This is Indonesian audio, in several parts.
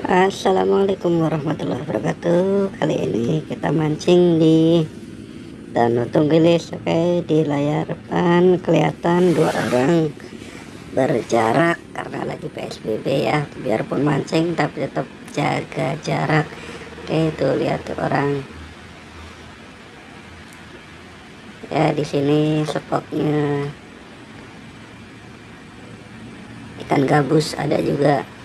Assalamualaikum warahmatullahi wabarakatuh. Kali ini kita mancing di Danau Tunggilis Oke? Di layar depan kelihatan dua orang berjarak Karena lagi PSBB ya. Biarpun mancing tapi tetap jaga jarak. Oke itu lihat tuh orang. Ya di sini spotnya ikan gabus ada juga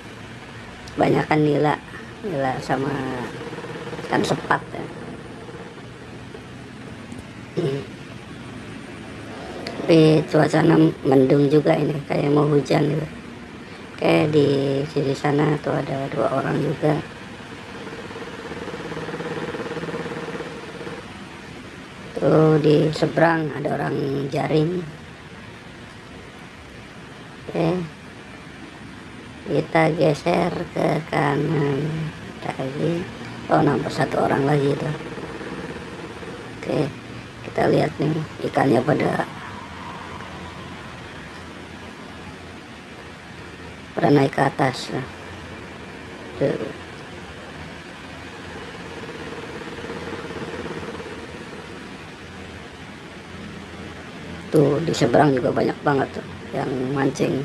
banyakkan nila nila sama ikan sepat ya. Hmm. tapi cuacanya mendung juga ini kayak mau hujan gitu kayak di sisi sana tuh ada dua orang juga tuh di seberang ada orang jaring oke okay kita geser ke kanan. Lagi. Oh nampak satu orang lagi itu. Oke kita lihat nih ikannya pada pada naik ke atas. Tuh. tuh di seberang juga banyak banget tuh yang mancing.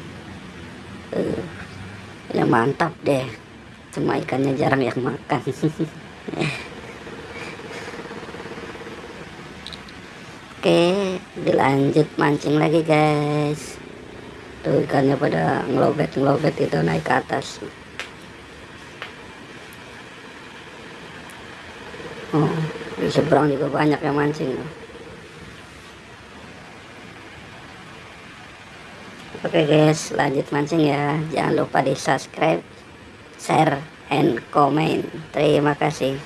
Tuh ya mantap deh. Cuma ikannya jarang yang makan. Oke dilanjut mancing lagi guys. Tuh ikannya pada ngelobet ngelobet itu naik ke atas. Oh di seberang juga banyak yang mancing Oke guys, lanjut mancing ya. Jangan lupa di subscribe, share, and comment. Terima kasih.